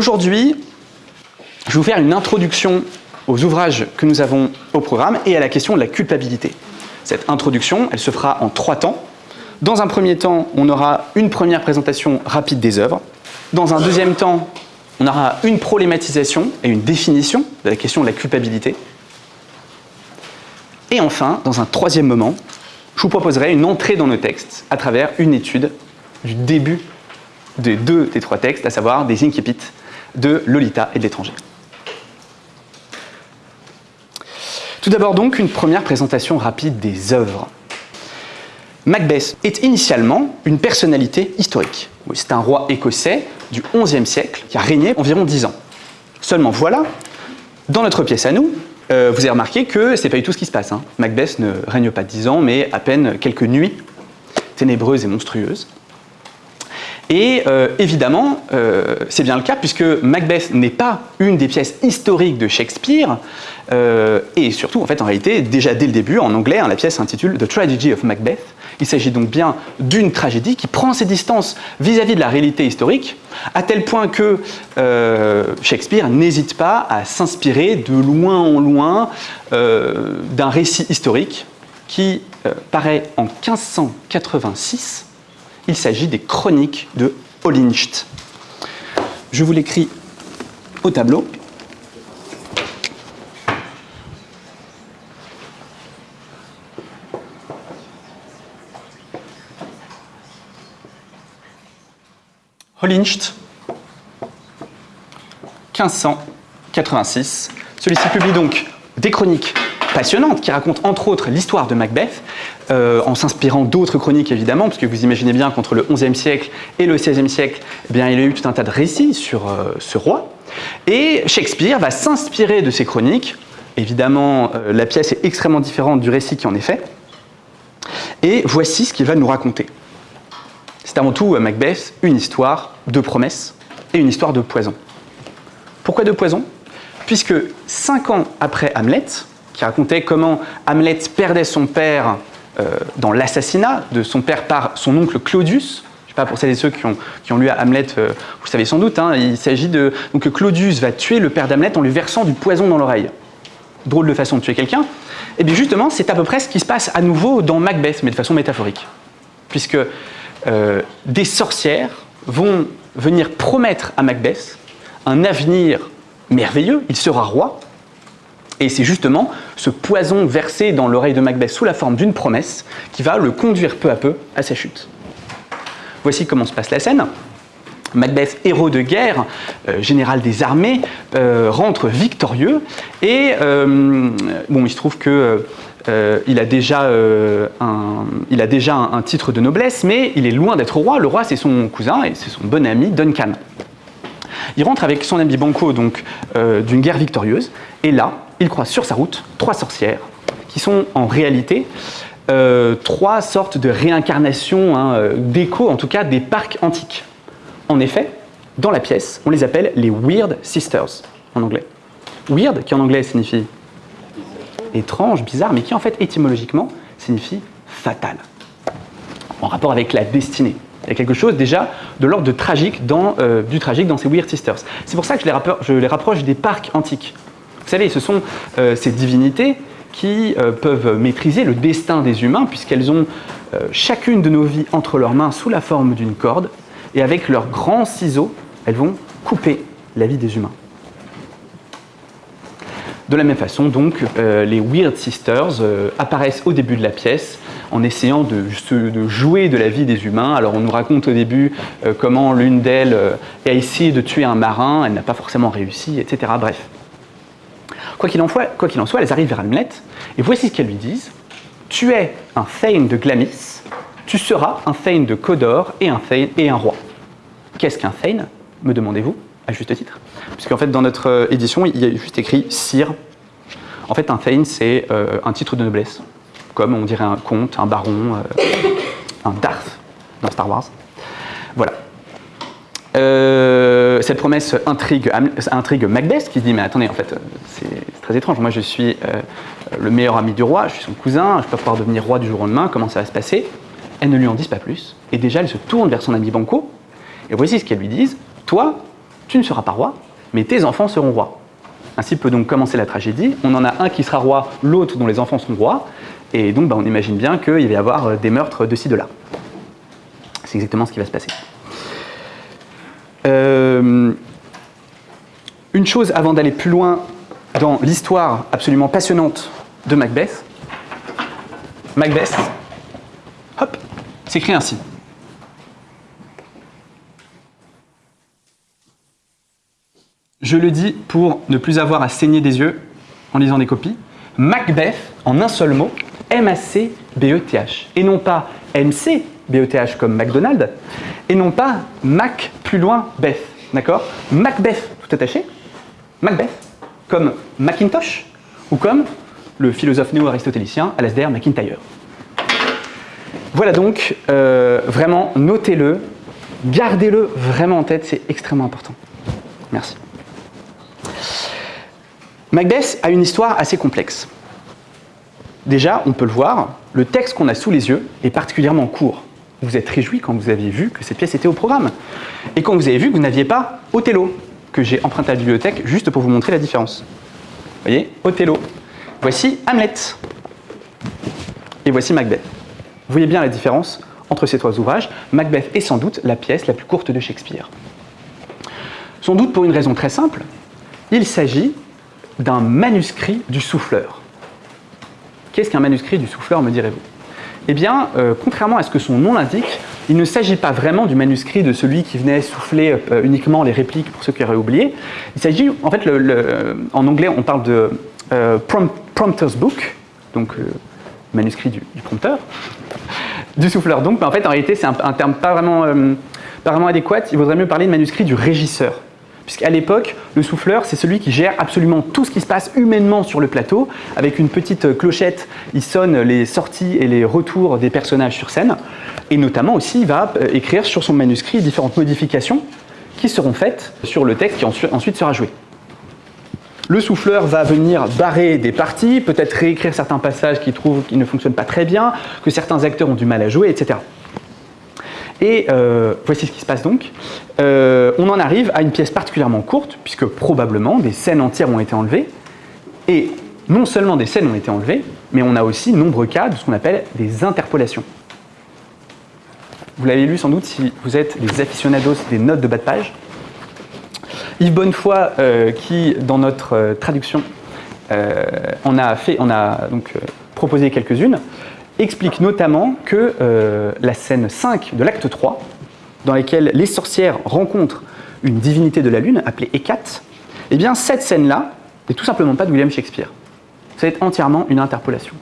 Aujourd'hui, je vais vous faire une introduction aux ouvrages que nous avons au programme et à la question de la culpabilité. Cette introduction, elle se fera en trois temps. Dans un premier temps, on aura une première présentation rapide des œuvres. Dans un deuxième temps, on aura une problématisation et une définition de la question de la culpabilité. Et enfin, dans un troisième moment, je vous proposerai une entrée dans nos textes à travers une étude du début des deux des trois textes, à savoir des incipits de Lolita et de l'étranger. Tout d'abord donc, une première présentation rapide des œuvres. Macbeth est initialement une personnalité historique. C'est un roi écossais du XIe siècle qui a régné environ 10 ans. Seulement voilà, dans notre pièce à nous, euh, vous avez remarqué que ce n'est pas du tout ce qui se passe. Hein. Macbeth ne règne pas 10 ans, mais à peine quelques nuits ténébreuses et monstrueuses. Et euh, évidemment, euh, c'est bien le cas puisque Macbeth n'est pas une des pièces historiques de Shakespeare, et surtout, en fait, en réalité, déjà dès le début, en anglais, hein, la pièce s'intitule The Tragedy of Macbeth, il s'agit donc bien d'une tragédie qui prend ses distances vis-à-vis de la réalité historique, à tel point que euh, Shakespeare n'hésite pas à s'inspirer de loin en loin euh, d'un récit historique qui euh, paraît en 1586. Il s'agit des chroniques de Holinshт. Je vous l'écris au tableau. Holincht, 1586. Celui-ci publie donc des chroniques passionnantes qui racontent entre autres l'histoire de Macbeth, euh, en s'inspirant d'autres chroniques évidemment, parce que vous imaginez bien qu'entre le XIe siècle et le XVIe siècle, eh bien, il y a eu tout un tas de récits sur euh, ce roi. Et Shakespeare va s'inspirer de ces chroniques. Évidemment, euh, la pièce est extrêmement différente du récit qui en est fait. Et voici ce qu'il va nous raconter. C'est avant tout, euh, Macbeth, une histoire de promesses et une histoire de poison. Pourquoi de poison? Puisque cinq ans après Hamlet, qui racontait comment Hamlet perdait son père dans l'assassinat de son père par son oncle Claudius, je sais pas pour celles et ceux qui ont, lu Hamlet, euh, vous savez sans doute, hein, il s'agit de... Donc Claudius va tuer le père d'Hamlet en lui versant du poison dans l'oreille. Drôle de façon de tuer quelqu'un. Et bien justement, c'est à peu près ce qui se passe à nouveau dans Macbeth, mais de façon métaphorique. Puisque euh, des sorcières vont venir promettre à Macbeth un avenir merveilleux, il sera roi, et c'est justement ce poison versé dans l'oreille de Macbeth sous la forme d'une promesse qui va le conduire peu à peu à sa chute. Voici comment se passe la scène. Macbeth, héros de guerre, euh, général des armées, euh, rentre victorieux et bon, il se trouve que euh, il, a déjà, euh, un, il a déjà un, titre de noblesse, mais il est loin d'être roi. Le roi, c'est son cousin et c'est son bon ami Duncan. Il rentre avec son ami Banco donc euh, d'une guerre victorieuse, et là, il croise sur sa route trois sorcières, qui sont en réalité trois sortes de réincarnations, hein, d'écho en tout cas, des parcs antiques. En effet, dans la pièce, on les appelle les Weird Sisters, en anglais. Weird, qui en anglais signifie étrange, bizarre, mais qui en fait étymologiquement signifie fatal, en rapport avec la destinée. Il y a quelque chose déjà de l'ordre tragique dans, euh, du tragique dans ces Weird Sisters. C'est pour ça que je les, rapproche des parcs antiques. Savez, ce sont euh, ces divinités qui euh, peuvent maîtriser le destin des humains puisqu'elles ont chacune de nos vies entre leurs mains sous la forme d'une corde et avec leurs grands ciseaux, elles vont couper la vie des humains. De la même façon, donc, euh, les Weird Sisters euh, apparaissent au début de la pièce en essayant de, jouer de la vie des humains. Alors on nous raconte au début euh, comment l'une d'elles a essayé de tuer un marin, elle n'a pas forcément réussi, etc. Bref. Quoi qu'il en, soit, elles arrivent vers Hamlet, et voici ce qu'elles lui disent. Tu es un Thane de Glamis, tu seras un Thane de Codor et un Thane et un roi. Qu'est-ce qu'un Thane, me demandez-vous à juste titre? Puisqu'en fait, dans notre euh, édition, il y a juste écrit Sire. En fait, un Thane, c'est euh, un titre de noblesse, comme on dirait un comte, un baron, euh, un Darth dans Star Wars. Voilà. Cette promesse intrigue, Macbeth qui se dit mais attendez en fait c'est très étrange moi je suis le meilleur ami du roi je suis son cousin je peux pouvoir devenir roi du jour au lendemain comment ça va se passer? Elles ne lui en disent pas plus et déjà elle se tourne vers son ami Banco et voici ce qu'elles lui disent toi tu ne seras pas roi, mais tes enfants seront rois. Ainsi peut donc commencer la tragédie. On en a un qui sera roi, l'autre dont les enfants seront rois, et donc bah, on imagine bien qu'il va y avoir euh, des meurtres de ci, de là. C'est exactement ce qui va se passer. Euh, une chose avant d'aller plus loin dans l'histoire absolument passionnante de Macbeth. Macbeth, hop, s'écrit ainsi. Je le dis pour ne plus avoir à saigner des yeux en lisant des copies. Macbeth, en un seul mot, M-A-C-B-E-T-H. Et non pas M-C-B-E-T-H comme McDonald's, et non pas Mac plus loin Beth. D'accord Macbeth, tout attaché. Macbeth, comme Macintosh, ou comme le philosophe néo-aristotélicien Alasdair MacIntyre. Voilà donc, euh, vraiment, notez-le, gardez-le vraiment en tête, c'est extrêmement important. Merci. Macbeth a une histoire assez complexe. Déjà, on peut le voir, le texte qu'on a sous les yeux est particulièrement court. Vous êtes réjoui quand vous aviez vu que cette pièce était au programme. Et quand vous avez vu que vous n'aviez pas Othello, que j'ai emprunté à la bibliothèque juste pour vous montrer la différence. Vous voyez, Othello. Voici Hamlet. Et voici Macbeth. Vous voyez bien la différence entre ces trois ouvrages. Macbeth est sans doute la pièce la plus courte de Shakespeare. Sans doute pour une raison très simple, il s'agit d'un manuscrit du souffleur. Qu'est-ce qu'un manuscrit du souffleur, me direz-vous? Eh bien, euh, contrairement à ce que son nom l'indique, il ne s'agit pas vraiment du manuscrit de celui qui venait souffler euh, uniquement les répliques pour ceux qui auraient oublié. Il s'agit, en fait, en anglais, on parle de euh, prompter's book, donc manuscrit du, prompteur, du souffleur donc, mais en fait, en réalité, c'est un, terme pas vraiment, pas vraiment adéquat. Il vaudrait mieux parler de manuscrit du régisseur puisqu'à l'époque, le souffleur, c'est celui qui gère absolument tout ce qui se passe humainement sur le plateau. Avec une petite clochette, il sonne les sorties et les retours des personnages sur scène. Et notamment aussi, il va euh, écrire sur son manuscrit différentes modifications qui seront faites sur le texte qui ensuite sera joué. Le souffleur va venir barrer des parties, peut-être réécrire certains passages qu'il trouve qui ne fonctionnent pas très bien, que certains acteurs ont du mal à jouer, etc. Et euh, voici ce qui se passe donc. Euh, on en arrive à une pièce particulièrement courte, puisque probablement des scènes entières ont été enlevées. Et non seulement des scènes ont été enlevées, mais on a aussi nombreux cas de ce qu'on appelle des interpolations. Vous l'avez lu sans doute si vous êtes des aficionados des notes de bas de page. Yves Bonnefoy, euh, qui dans notre traduction on a, fait, on a donc proposé quelques-unes, explique notamment que euh, la scène 5 de l'acte 3, dans laquelle les sorcières rencontrent une divinité de la lune appelée Hécate, eh bien cette scène-là n'est tout simplement pas de William Shakespeare. C'est entièrement une interpolation.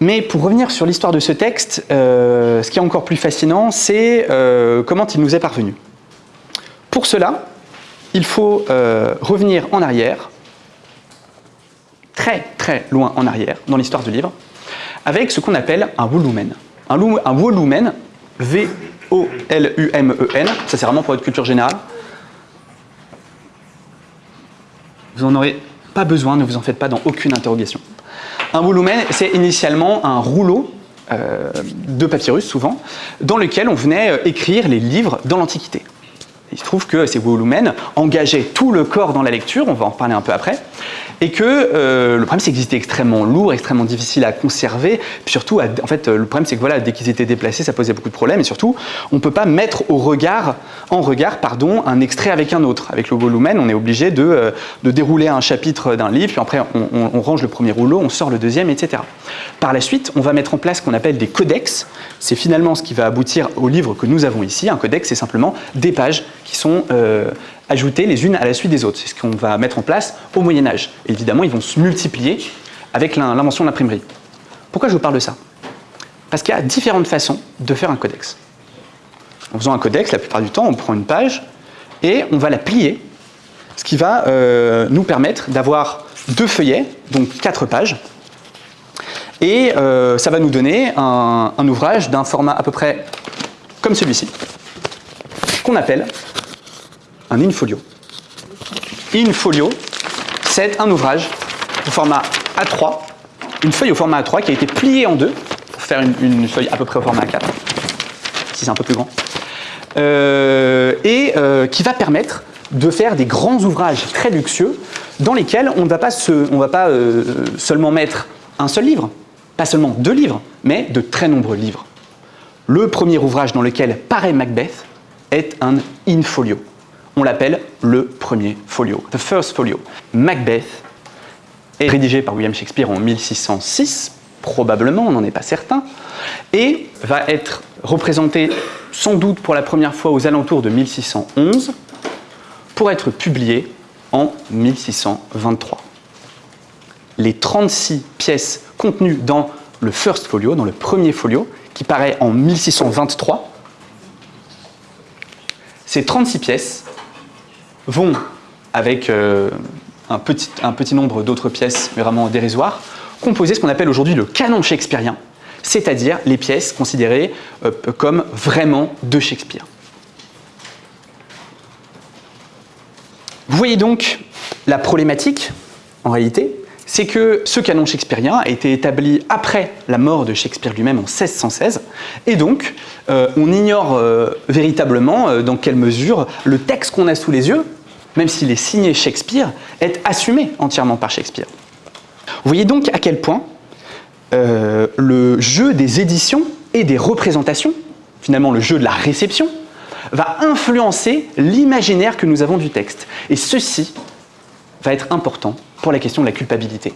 Mais pour revenir sur l'histoire de ce texte, euh, ce qui est encore plus fascinant, c'est euh, comment il nous est parvenu. Pour cela, il faut revenir en arrière très très loin en arrière dans l'histoire du livre, avec ce qu'on appelle un volumen. Un, un volumen, V-O-L-U-M-E-N, ça c'est vraiment pour votre culture générale. Vous n'en aurez pas besoin, ne vous en faites pas dans aucune interrogation. Un volumen, c'est initialement un rouleau euh, de papyrus souvent, dans lequel on venait euh, écrire les livres dans l'Antiquité. Il se trouve que ces volumens engageaient tout le corps dans la lecture, on va en reparler un peu après, et que euh, le problème c'est qu'ils étaient extrêmement lourds, extrêmement difficiles à conserver, surtout, en fait, le problème c'est que voilà, dès qu'ils étaient déplacés, ça posait beaucoup de problèmes, et surtout, on ne peut pas mettre en regard pardon, un extrait avec un autre. Avec le volumen, on est obligé de, euh, de dérouler un chapitre d'un livre, puis après on, on, range le premier rouleau, on sort le deuxième, etc. Par la suite, on va mettre en place ce qu'on appelle des codex, c'est finalement ce qui va aboutir au livre que nous avons ici. Un codex, c'est simplement des pages qui sont euh, ajoutées les unes à la suite des autres. C'est ce qu'on va mettre en place au Moyen-Âge. Évidemment, ils vont se multiplier avec l'invention de l'imprimerie. Pourquoi je vous parle de ça? Parce qu'il y a différentes façons de faire un codex. En faisant un codex, la plupart du temps, on prend une page et on va la plier, ce qui va euh, nous permettre d'avoir deux feuillets, donc quatre pages, et euh, ça va nous donner un, un ouvrage d'un format à peu près comme celui-ci, qu'on appelle un in-folio. In-folio, c'est un ouvrage au format A3, une feuille au format A3 qui a été pliée en deux pour faire une, feuille à peu près au format A4. si c'est un peu plus grand, et qui va permettre de faire des grands ouvrages très luxueux dans lesquels on ne va pas, va pas seulement mettre un seul livre, pas seulement deux livres, mais de très nombreux livres. Le premier ouvrage dans lequel paraît Macbeth est un in-folio. On l'appelle le premier folio, the first folio. Macbeth est rédigé par William Shakespeare en 1606, probablement, on n'en est pas certain, et va être représenté sans doute pour la première fois aux alentours de 1611 pour être publié en 1623. Les 36 pièces contenues dans le first folio, dans le premier folio, qui paraît en 1623, ces 36 pièces vont, avec euh, un, petit, nombre d'autres pièces, vraiment dérisoires, composer ce qu'on appelle aujourd'hui le canon shakespearien, c'est-à-dire les pièces considérées euh, comme vraiment de Shakespeare. Vous voyez donc la problématique, en réalité, c'est que ce canon shakespearien a été établi après la mort de Shakespeare lui-même en 1616, et donc euh, on ignore euh, véritablement euh, dans quelle mesure le texte qu'on a sous les yeux, même s'il est signé Shakespeare, est assumé entièrement par Shakespeare. Vous voyez donc à quel point le jeu des éditions et des représentations, finalement le jeu de la réception, va influencer l'imaginaire que nous avons du texte. Et ceci va être important pour la question de la culpabilité.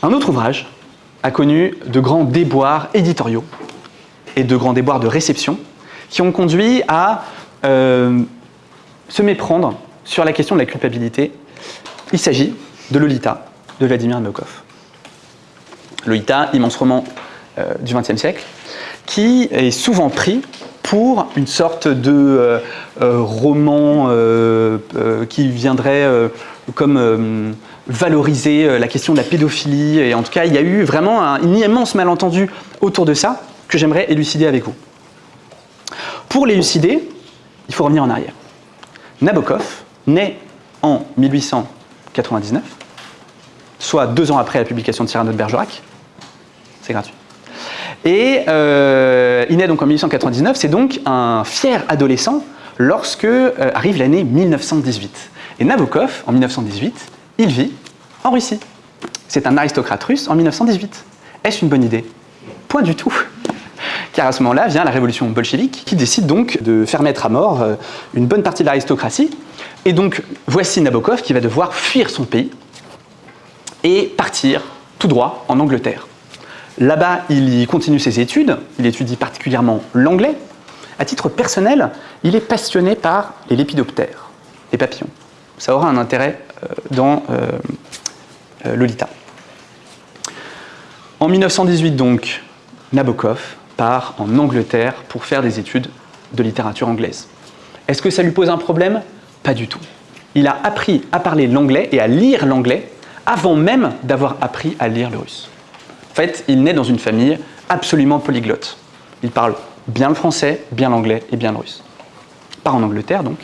Un autre ouvrage a connu de grands déboires éditoriaux et de grands déboires de réception qui ont conduit à euh, se méprendre sur la question de la culpabilité. Il s'agit de Lolita de Vladimir Nabokov. Lolita, immense roman euh, du XXe siècle, qui est souvent pris pour une sorte de euh, roman qui viendrait comme euh, valoriser euh, la question de la pédophilie. Et en tout cas, il y a eu vraiment un, immense malentendu autour de ça que j'aimerais élucider avec vous. Pour l'élucider, il faut revenir en arrière. Nabokov naît en 1899, soit deux ans après la publication de Cyrano de Bergerac. C'est gratuit. Et euh, il naît donc en 1899, c'est donc un fier adolescent lorsque arrive l'année 1918. Et Nabokov, en 1918, il vit en Russie. C'est un aristocrate russe en 1918. Est-ce une bonne idée? Point du tout. Car à ce moment-là vient la révolution bolchevique qui décide donc de faire mettre à mort euh, une bonne partie de l'aristocratie. Et donc voici Nabokov qui va devoir fuir son pays et partir tout droit en Angleterre. Là-bas, il y continue ses études, il étudie particulièrement l'anglais. À titre personnel, il est passionné par les lépidoptères, les papillons ça aura un intérêt euh, dans euh, euh, Lolita. En 1918 donc, Nabokov part en Angleterre pour faire des études de littérature anglaise. Est-ce que ça lui pose un problème? Pas du tout. Il a appris à parler l'anglais et à lire l'anglais avant même d'avoir appris à lire le russe. En fait, il naît dans une famille absolument polyglotte. Il parle bien le français, bien l'anglais et bien le russe. Part en Angleterre donc,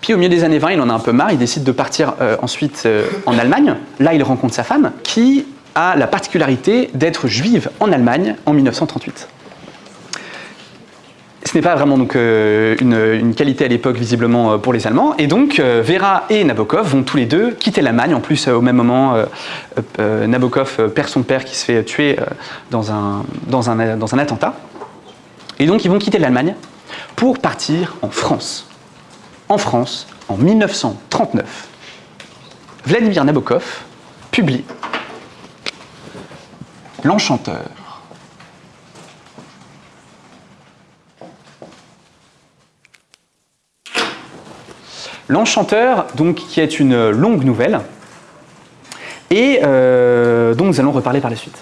puis au milieu des années 20, il en a un peu marre, il décide de partir euh, ensuite euh, en Allemagne. Là, il rencontre sa femme, qui a la particularité d'être juive en Allemagne en 1938. Ce n'est pas vraiment donc, euh, une, qualité à l'époque visiblement pour les Allemands. Et donc Vera et Nabokov vont tous les deux quitter l'Allemagne. En plus, au même moment, Nabokov perd son père qui se fait tuer dans un, attentat. Et donc ils vont quitter l'Allemagne pour partir en France en France, en 1939, Vladimir Nabokov publie L'Enchanteur. L'Enchanteur, donc, qui est une longue nouvelle, et euh, dont nous allons reparler par la suite,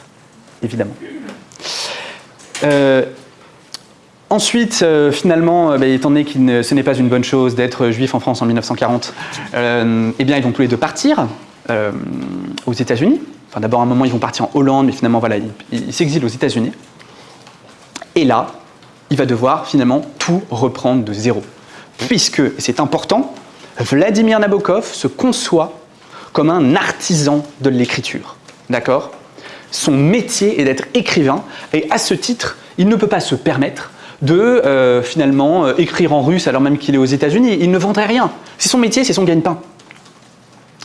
évidemment. Euh, Ensuite, euh, finalement, euh, bah, étant donné que ce n'est pas une bonne chose d'être juif en France en 1940, euh, eh bien, ils vont tous les deux partir aux États-Unis. Enfin, d'abord, à un moment, ils vont partir en Hollande, mais finalement, voilà, ils s'exilent aux États-Unis. Et là, il va devoir finalement tout reprendre de zéro. Puisque, et c'est important, Vladimir Nabokov se conçoit comme un artisan de l'écriture. D'accord? Son métier est d'être écrivain, et à ce titre, Il ne peut pas se permettre de euh, finalement euh, écrire en russe alors même qu'il est aux États-Unis. Il ne vendrait rien. C'est son métier, c'est son gagne-pain.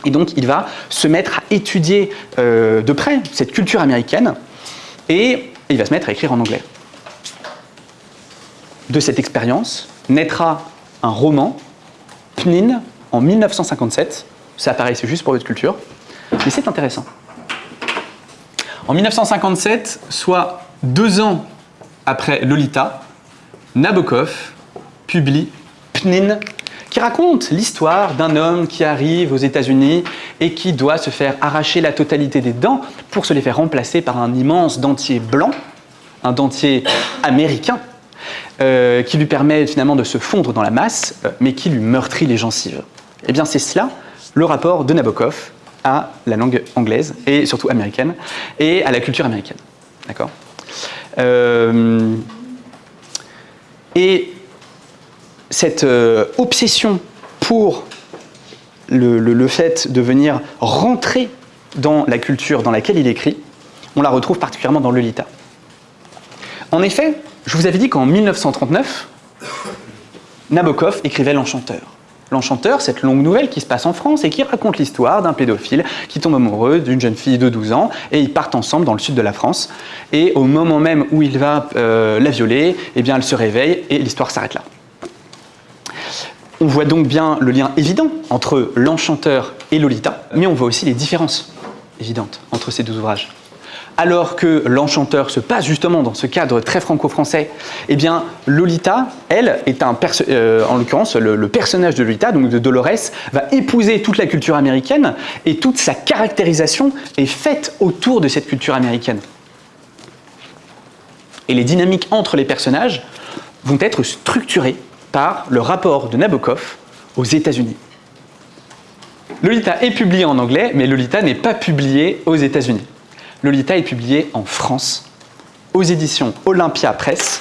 Et donc il va se mettre à étudier euh, de près cette culture américaine et il va se mettre à écrire en anglais. De cette expérience naîtra un roman, Pnin, en 1957. Ça apparaît, c'est juste pour votre culture, mais c'est intéressant. En 1957, soit deux ans après Lolita, Nabokov publie Pnin, qui raconte l'histoire d'un homme qui arrive aux États-Unis et qui doit se faire arracher la totalité des dents pour se les faire remplacer par un immense dentier blanc, un dentier américain, euh, qui lui permet finalement de se fondre dans la masse, euh, mais qui lui meurtrit les gencives. Eh bien, c'est cela le rapport de Nabokov à la langue anglaise et surtout américaine et à la culture américaine. D'accord? Euh, Et cette euh, obsession pour le, le, fait de venir rentrer dans la culture dans laquelle il écrit, on la retrouve particulièrement dans Lolita. En effet, je vous avais dit qu'en 1939, Nabokov écrivait L'Enchanteur. L'Enchanteur, cette longue nouvelle qui se passe en France et qui raconte l'histoire d'un pédophile qui tombe amoureux d'une jeune fille de 12 ans et ils partent ensemble dans le sud de la France. Et au moment même où il va euh, la violer, eh elle se réveille et l'histoire s'arrête là. On voit donc bien le lien évident entre L'Enchanteur et Lolita, mais on voit aussi les différences évidentes entre ces deux ouvrages alors que l'enchanteur se passe justement dans ce cadre très franco-français, eh bien Lolita, elle, est un euh, en l'occurrence le, personnage de Lolita, donc de Dolores, va épouser toute la culture américaine et toute sa caractérisation est faite autour de cette culture américaine. Et les dynamiques entre les personnages vont être structurées par le rapport de Nabokov aux États-Unis. Lolita est publié en anglais, mais Lolita n'est pas publié aux États-Unis. Lolita est publié en France, aux éditions Olympia Press.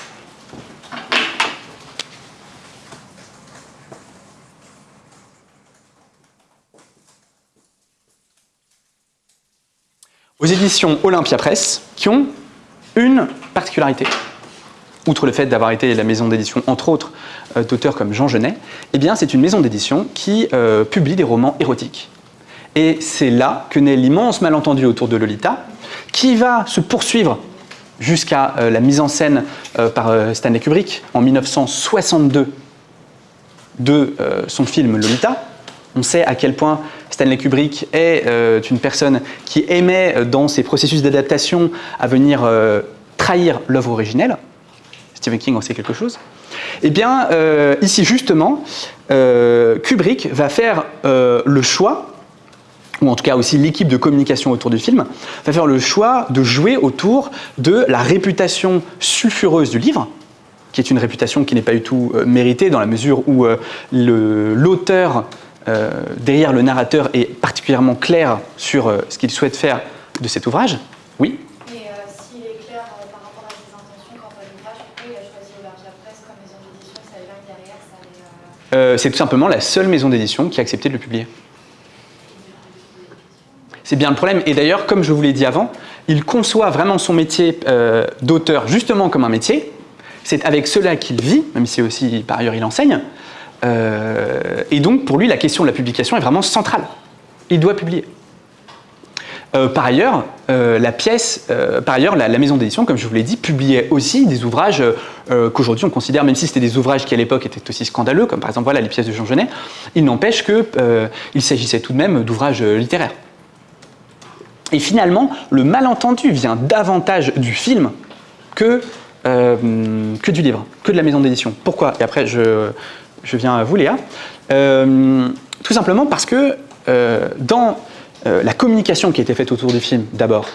Aux éditions Olympia Press, qui ont une particularité. Outre le fait d'avoir été la maison d'édition, entre autres, euh, d'auteurs comme Jean Genet, eh c'est une maison d'édition qui euh, publie des romans érotiques. Et c'est là que naît l'immense malentendu autour de Lolita, qui va se poursuivre jusqu'à euh, la mise en scène euh, par euh, Stanley Kubrick en 1962 de son film Lolita. On sait à quel point Stanley Kubrick est une personne qui aimait dans ses processus d'adaptation à venir trahir l'œuvre originelle. Stephen King en sait quelque chose. Eh bien, ici justement, Kubrick va faire le choix ou en tout cas aussi l'équipe de communication autour du film, va faire le choix de jouer autour de la réputation sulfureuse du livre, qui est une réputation qui n'est pas du tout euh, méritée dans la mesure où euh, l'auteur euh, derrière le narrateur est particulièrement clair sur ce qu'il souhaite faire de cet ouvrage. Oui Et s'il est clair par rapport à ses intentions quant à l'ouvrage, pourquoi il a choisi Olympia Press comme maison d'édition? Ça veut dire derrière, ça. C'est tout simplement la seule maison d'édition qui a accepté de le publier. C'est bien le problème. Et d'ailleurs, comme je vous l'ai dit avant, il conçoit vraiment son métier euh, d'auteur justement comme un métier. C'est avec cela qu'il vit, même si aussi par ailleurs il enseigne. Euh, et donc pour lui, la question de la publication est vraiment centrale. Il doit publier. Euh, par ailleurs, la pièce, par ailleurs, la, maison d'édition, comme je vous l'ai dit, publiait aussi des ouvrages qu'aujourd'hui on considère, même si c'était des ouvrages qui à l'époque étaient aussi scandaleux, comme par exemple voilà, les pièces de Jean Genet, il n'empêche qu'il s'agissait tout de même d'ouvrages littéraires. Et finalement, le malentendu vient davantage du film que, euh, du livre, que de la maison d'édition. Pourquoi? Et après, je, viens à vous, Léa. Euh, tout simplement parce que euh, dans la communication qui a été faite autour du film, d'abord,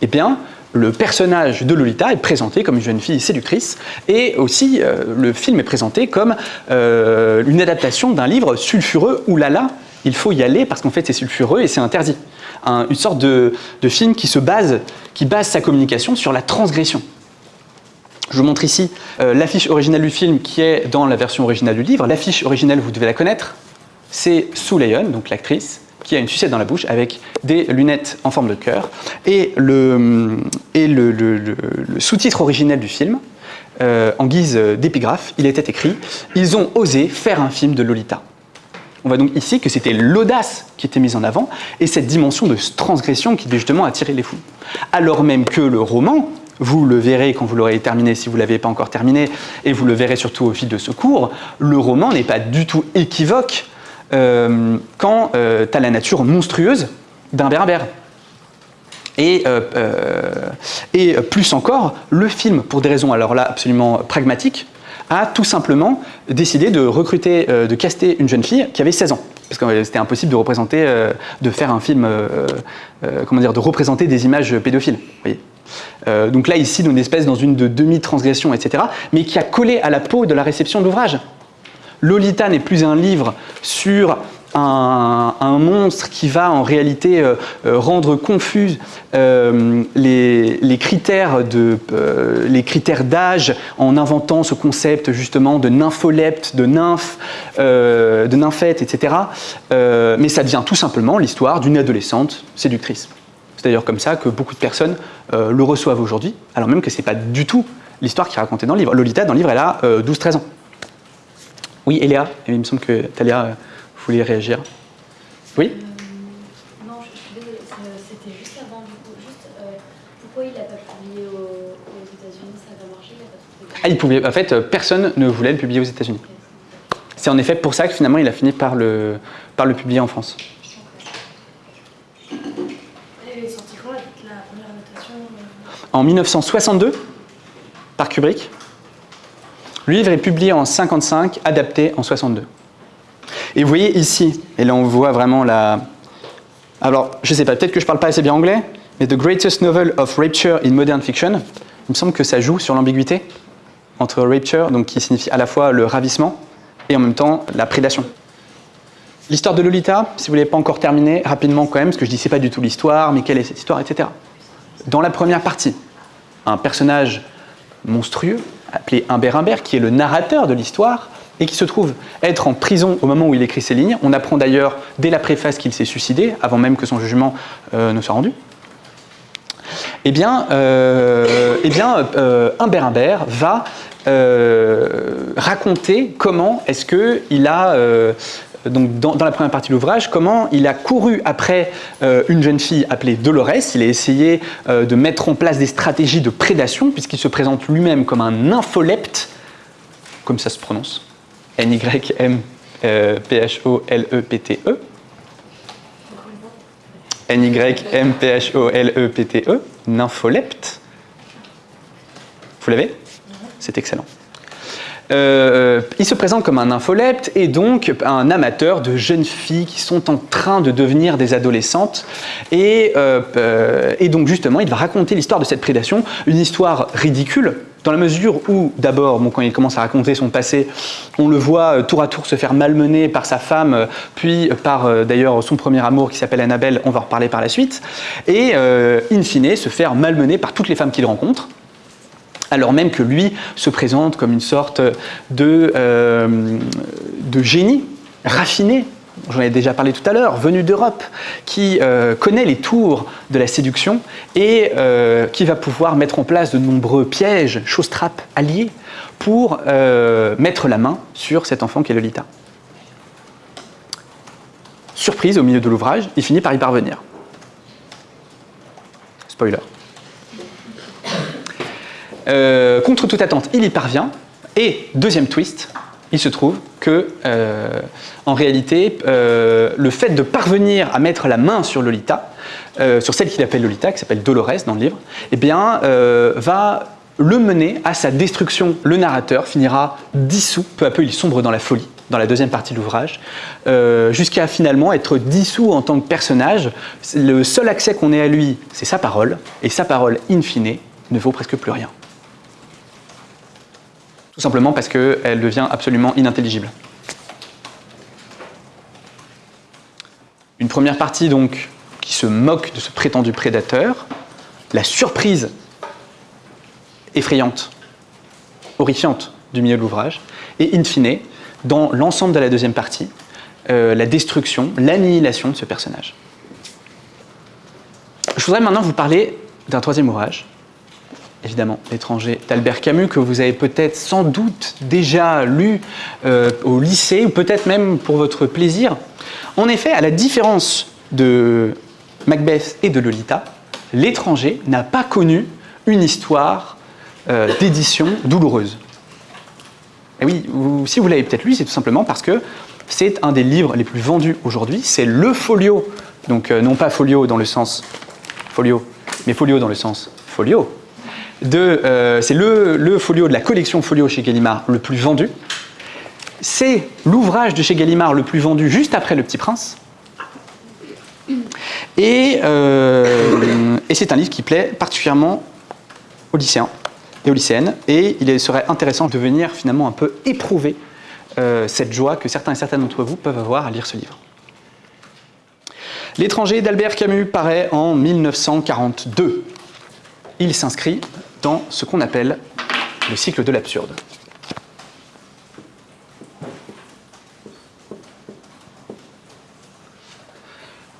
eh bien, le personnage de Lolita est présenté comme une jeune fille séductrice et aussi le film est présenté comme une adaptation d'un livre sulfureux, oulala, il faut y aller parce qu'en fait c'est sulfureux et c'est interdit une sorte de, film qui se base, qui base sa communication sur la transgression. Je vous montre ici euh, l'affiche originale du film qui est dans la version originale du livre. L'affiche originale, vous devez la connaître, c'est Sue Leon, donc l'actrice, qui a une sucette dans la bouche avec des lunettes en forme de cœur. Et le, sous-titre originel du film, euh, en guise d'épigraphe, il était écrit « Ils ont osé faire un film de Lolita ». On voit donc ici que c'était l'audace qui était mise en avant et cette dimension de transgression qui justement attirer les fous. Alors même que le roman, vous le verrez quand vous l'aurez terminé, si vous ne l'avez pas encore terminé, et vous le verrez surtout au fil de ce cours, le roman n'est pas du tout équivoque euh, quand euh, tu as la nature monstrueuse d'un berbère. Et, euh, et, plus encore, le film, pour des raisons alors là absolument pragmatiques, a tout simplement décidé de recruter, de caster une jeune fille qui avait 16 ans. Parce que c'était impossible de représenter, de faire un film, comment dire, de représenter des images pédophiles. Donc là, ici, une espèce dans une de demi-transgression, etc., mais qui a collé à la peau de la réception de l'ouvrage. Lolita n'est plus un livre sur un, monstre qui va en réalité euh, euh, rendre confus euh, les, critères d'âge en inventant ce concept justement de nympholepte, de nymphe, de nymphette, etc. mais ça devient tout simplement l'histoire d'une adolescente séductrice. C'est d'ailleurs comme ça que beaucoup de personnes le reçoivent aujourd'hui, alors même que ce n'est pas du tout l'histoire qui est racontée dans le livre. Lolita, dans le livre, elle a 12-13 ans. Oui, Eléa, il me semble que Talia euh, voulait réagir? Oui? Euh, Non, je, suis désolée, c'était juste avant, du coup, juste, euh, pourquoi il n'a pas publié aux, États-Unis? Ça va marcher ah, il pouvait, En fait, personne ne voulait le publier aux États-Unis. C'est en effet pour ça que finalement il a fini par le, par le publier en France. En 1962, par Kubrick. Le livre est publié en 55, adapté en 62. Et vous voyez ici, et là on voit vraiment la... Alors, je ne sais pas, peut-être que je ne parle pas assez bien anglais, mais The Greatest Novel of Rapture in Modern Fiction, il me semble que ça joue sur l'ambiguïté entre rapture, qui signifie à la fois le ravissement, et en même temps la prédation. L'histoire de Lolita, si vous ne l'avez pas encore terminée, rapidement quand même, parce que je dis c'est pas du tout l'histoire, mais quelle est cette histoire, etc. Dans la première partie, un personnage monstrueux, appelé Humbert Humbert, qui est le narrateur de l'histoire, et qui se trouve être en prison au moment où il écrit ces lignes. On apprend d'ailleurs dès la préface qu'il s'est suicidé, avant même que son jugement euh, ne soit rendu. Eh bien, euh, eh bien euh, Humbert Humbert va raconter comment est-ce qu'il a donc dans, la première partie de l'ouvrage, comment il a couru après euh, une jeune fille appelée Dolores. Il a essayé euh, de mettre en place des stratégies de prédation, puisqu'il se présente lui-même comme un nympholepte, comme ça se prononce, N-Y-M-P-H-O-L-E-P-T-E. N-Y-M-P-H-O-L-E-P-T-E, nympholepte. Vous l'avez? C'est excellent. Euh, il se présente comme un infolepte et donc un amateur de jeunes filles qui sont en train de devenir des adolescentes. Et, euh, euh, et donc justement, il va raconter l'histoire de cette prédation, une histoire ridicule, dans la mesure où, d'abord, quand il commence à raconter son passé, on le voit tour à tour se faire malmener par sa femme, puis par d'ailleurs son premier amour qui s'appelle Annabelle, on va en reparler par la suite, et in fine se faire malmener par toutes les femmes qu'il rencontre alors même que lui se présente comme une sorte euh, de génie raffiné, j'en ai déjà parlé tout à l'heure, venu d'Europe, qui euh, connaît les tours de la séduction et euh, qui va pouvoir mettre en place de nombreux pièges, choses-trappes, alliés, pour mettre la main sur cet enfant qui est Lolita. Surprise, au milieu de l'ouvrage, il finit par y parvenir. Spoiler. Euh, contre toute attente, il y parvient. Et deuxième twist, il se trouve que, euh, en réalité, euh, le fait de parvenir à mettre la main sur Lolita, sur celle qu'il appelle Lolita, qui s'appelle Dolores dans le livre, eh va le mener à sa destruction. Le narrateur finira dissous, peu à peu il sombre dans la folie, dans la deuxième partie de l'ouvrage, jusqu'à finalement être dissous en tant que personnage. Le seul accès qu'on ait à lui, c'est sa parole, et sa parole, in fine, ne vaut presque plus rien. Tout simplement parce qu'elle devient absolument inintelligible. Une première partie donc qui se moque de ce prétendu prédateur, la surprise effrayante, horrifiante du milieu de l'ouvrage, et in fine, dans l'ensemble de la deuxième partie, euh, la destruction, l'annihilation de ce personnage. Je voudrais maintenant vous parler d'un troisième ouvrage, évidemment, L'étranger d'Albert Camus, que vous avez peut-être sans doute déjà lu euh, au lycée, ou peut-être même pour votre plaisir. En effet, à la différence de Macbeth et de Lolita, L'étranger n'a pas connu une histoire euh, d'édition douloureuse. Et oui, si vous l'avez peut-être lu, c'est tout simplement parce que c'est un des livres les plus vendus aujourd'hui. C'est le folio, donc euh, non pas folio dans le sens folio, mais folio dans le sens folio. Euh, c'est le, folio de la collection folio chez Gallimard le plus vendu. C'est l'ouvrage de chez Gallimard le plus vendu juste après Le Petit Prince. Et, euh, c'est un livre qui plaît particulièrement aux lycéens et aux lycéennes. Et il serait intéressant de venir finalement un peu éprouver euh, cette joie que certains et certaines d'entre vous peuvent avoir à lire ce livre. L'étranger d'Albert Camus paraît en 1942. Il s'inscrit dans ce qu'on appelle le cycle de l'absurde.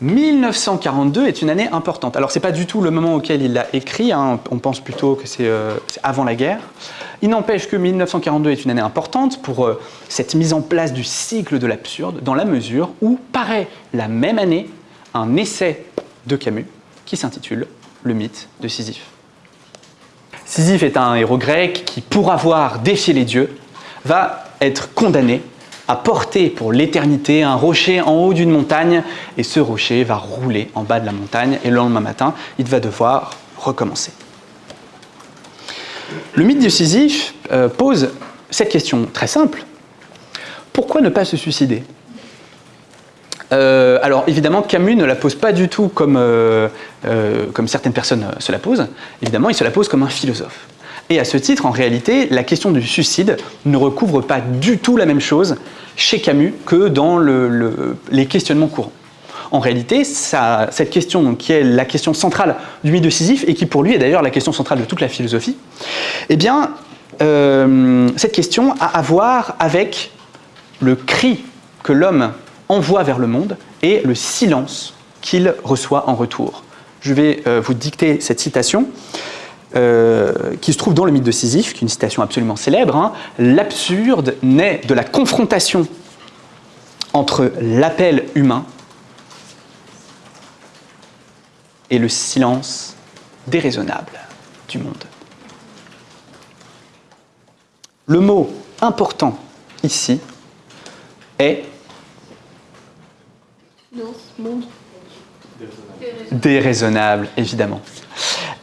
1942 est une année importante. Alors, ce n'est pas du tout le moment auquel il l'a écrit, hein. on pense plutôt que euh, c'est avant la guerre. Il n'empêche que 1942 est une année importante pour euh, cette mise en place du cycle de l'absurde, dans la mesure où paraît la même année un essai de Camus qui s'intitule Le mythe de Sisyphe. Sisyphe est un héros grec qui, pour avoir défié les dieux, va être condamné à porter pour l'éternité un rocher en haut d'une montagne et ce rocher va rouler en bas de la montagne et le lendemain matin, il va devoir recommencer. Le mythe de Sisyphe euh, pose cette question très simple. Pourquoi ne pas se suicider? Euh, alors évidemment, Camus ne la pose pas du tout comme, euh, comme certaines personnes se la posent. Évidemment, il se la pose comme un philosophe. Et à ce titre, en réalité, la question du suicide ne recouvre pas du tout la même chose chez Camus que dans les questionnements courants. En réalité, cette question, qui est la question centrale du mythe de Sisyphe, et qui pour lui est d'ailleurs la question centrale de toute la philosophie, eh bien, euh, cette question a à voir avec le cri que l'homme envoie vers le monde et le silence qu'il reçoit en retour. Je vais euh, vous dicter cette citation. Euh, qui se trouve dans le mythe de Sisyphe, qui est une citation absolument célèbre. Hein. L'absurde naît de la confrontation entre l'appel humain et le silence déraisonnable du monde. Le mot important ici est déraisonnable, évidemment.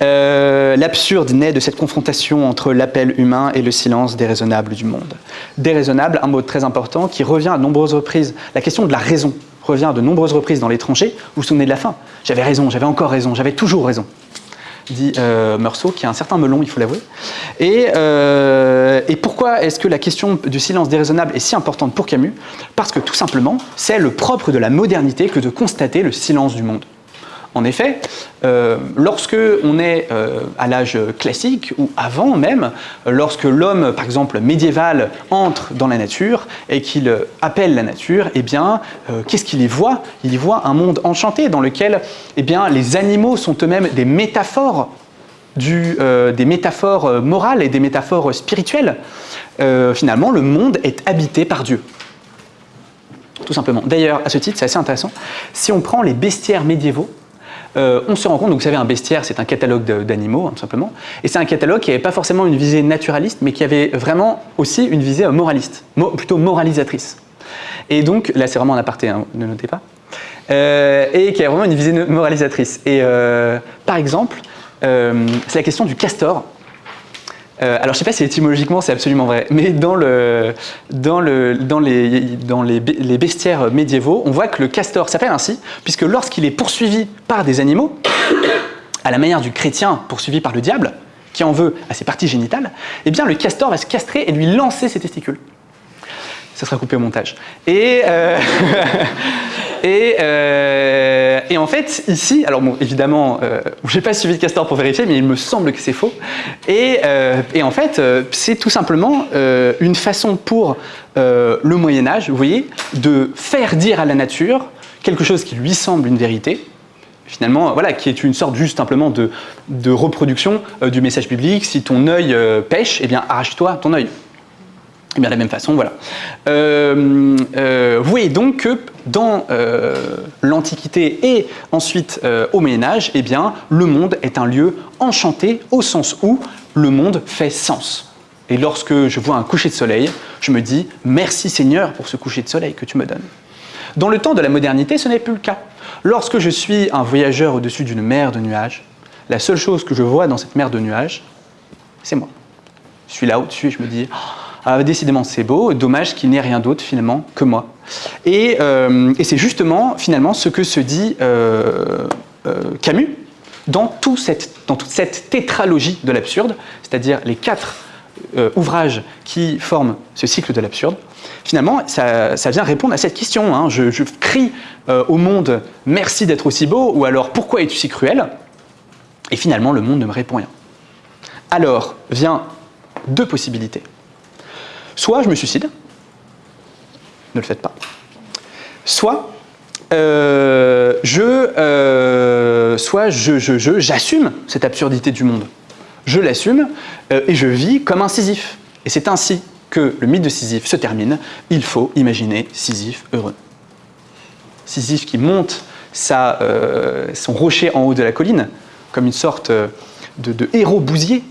Euh, l'absurde naît de cette confrontation entre l'appel humain et le silence déraisonnable du monde. Déraisonnable, un mot très important qui revient à de nombreuses reprises. La question de la raison revient à de nombreuses reprises dans l'étranger. Vous vous souvenez de la fin? J'avais raison, j'avais encore raison, j'avais toujours raison dit euh, Meursault, qui a un certain melon, il faut l'avouer. Et, euh, et, pourquoi est-ce que la question du silence déraisonnable est si importante pour Camus? Parce que tout simplement, c'est le propre de la modernité que de constater le silence du monde. En effet, euh, lorsque on est euh, à l'âge classique ou avant même, lorsque l'homme, par exemple médiéval, entre dans la nature et qu'il appelle la nature, eh bien, euh, qu'est-ce qu'il y voit? Il y voit un monde enchanté dans lequel eh bien, les animaux sont eux-mêmes des métaphores des métaphores morales et des métaphores spirituelles. finalement, le monde est habité par Dieu. Tout simplement. D'ailleurs, à ce titre, c'est assez intéressant. Si on prend les bestiaires médiévaux, euh, on se rend compte, donc vous savez, un bestiaire, c'est un catalogue d'animaux, hein, tout simplement, et c'est un catalogue qui n'avait pas forcément une visée naturaliste, mais qui avait vraiment aussi une visée euh, moraliste, plutôt moralisatrice. Et donc, là c'est vraiment un aparté, hein, ne notez pas, euh, et qui a vraiment une visée moralisatrice. Et par exemple, c'est la question du castor, euh, alors je ne sais pas si étymologiquement c'est absolument vrai, mais dans, le, dans, le, dans, les, bestiaires médiévaux, on voit que le castor s'appelle ainsi, puisque lorsqu'il est poursuivi par des animaux, à la manière du chrétien poursuivi par le diable, qui en veut à ses parties génitales, eh bien le castor va se castrer et lui lancer ses testicules. Ça sera coupé au montage. Et, euh, euh, en fait, ici, alors évidemment, euh, je n'ai pas suivi de Castor pour vérifier, mais il me semble que c'est faux. Et, et, en fait, c'est tout simplement une façon pour le Moyen-Âge, vous voyez, de faire dire à la nature quelque chose qui lui semble une vérité, finalement, voilà, qui est une sorte juste simplement de, reproduction euh, du message biblique. Si ton œil euh, pêche, eh bien arrache-toi ton œil. Et bien de la même façon, voilà. Euh, euh, vous voyez donc que dans euh, l'Antiquité et ensuite au Moyen Âge, eh bien, le monde est un lieu enchanté au sens où le monde fait sens. Et lorsque je vois un coucher de soleil, je me dis merci Seigneur pour ce coucher de soleil que tu me donnes. Dans le temps de la modernité, ce n'est plus le cas. Lorsque je suis un voyageur au-dessus d'une mer de nuages, la seule chose que je vois dans cette mer de nuages, c'est moi. Je suis là au-dessus et je me dis ah, décidément c'est beau, dommage qu'il n'y ait rien d'autre finalement que moi. Et, euh, c'est justement finalement ce que se dit euh, euh, Camus dans, toute cette tétralogie de l'absurde, c'est-à-dire les quatre ouvrages qui forment ce cycle de l'absurde, finalement, ça, vient répondre à cette question. Hein. Je, crie au monde « merci d'être aussi beau » ou alors « pourquoi es-tu si cruel ?» Et finalement, le monde ne me répond rien. Alors, vient deux possibilités. Soit je me suicide, ne le faites pas. Soit euh, je, euh, soit je, je, je, j'assume cette absurdité du monde. Je l'assume euh, et je vis comme un Sisyphe. Et c'est ainsi que le mythe de Sisyphe se termine. Il faut imaginer Sisyphe heureux. Sisyphe qui monte son rocher en haut de la colline, comme une sorte de héros bousier,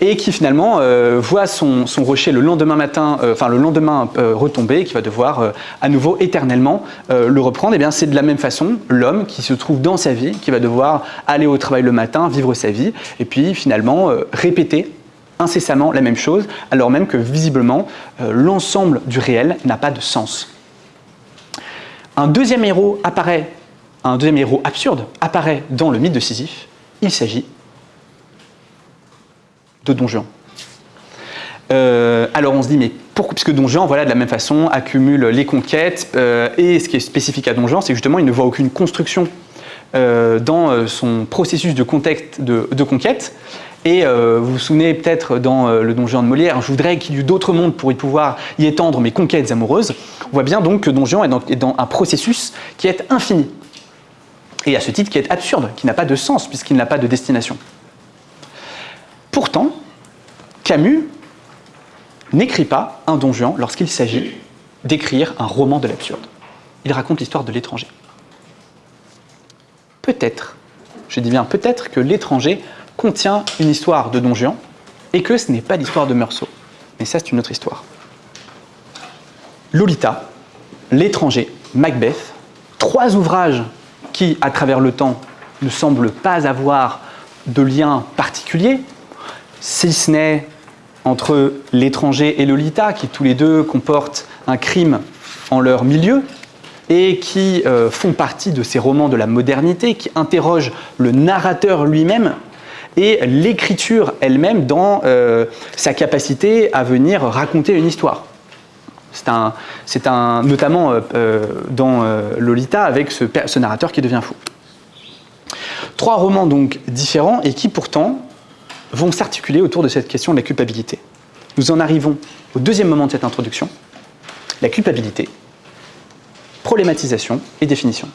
et qui finalement euh, voit son, rocher le lendemain matin, euh, le lendemain euh, retomber, et qui va devoir à nouveau éternellement le reprendre. Et bien c'est de la même façon l'homme qui se trouve dans sa vie, qui va devoir aller au travail le matin, vivre sa vie, et puis finalement répéter incessamment la même chose, alors même que visiblement l'ensemble du réel n'a pas de sens. Un deuxième héros apparaît, un deuxième héros absurde apparaît dans le mythe de Sisyphe. Il s'agit de Don Juan. Euh, alors on se dit, mais pourquoi Puisque Don Juan, voilà, de la même façon, accumule les conquêtes, euh, et ce qui est spécifique à Don Juan, c'est justement, il ne voit aucune construction euh, dans son processus de, contexte, de, conquête. Et vous vous souvenez peut-être dans le Don Juan de Molière, je voudrais qu'il y eût d'autres mondes pour y pouvoir y étendre mes conquêtes amoureuses. On voit bien donc que Don Juan est dans, est dans un processus qui est infini. Et à ce titre qui est absurde, qui n'a pas de sens puisqu'il n'a pas de destination. Pourtant, Camus n'écrit pas un Don Juan lorsqu'il s'agit d'écrire un roman de l'absurde. Il raconte l'histoire de l'étranger. Peut-être, je dis bien peut-être que l'étranger contient une histoire de Don Juan et que ce n'est pas l'histoire de Meursault. Mais ça, c'est une autre histoire. Lolita, l'étranger, Macbeth, trois ouvrages qui, à travers le temps, ne semblent pas avoir de lien particulier, si ce n'est entre l'étranger et Lolita, qui tous les deux comportent un crime en leur milieu, et qui euh, font partie de ces romans de la modernité, qui interrogent le narrateur lui-même et l'écriture elle-même dans euh, sa capacité à venir raconter une histoire. C'est un, notamment euh, dans Lolita avec ce, narrateur qui devient fou. Trois romans donc différents et qui pourtant vont s'articuler autour de cette question de la culpabilité. Nous en arrivons au deuxième moment de cette introduction, la culpabilité, problématisation et définition.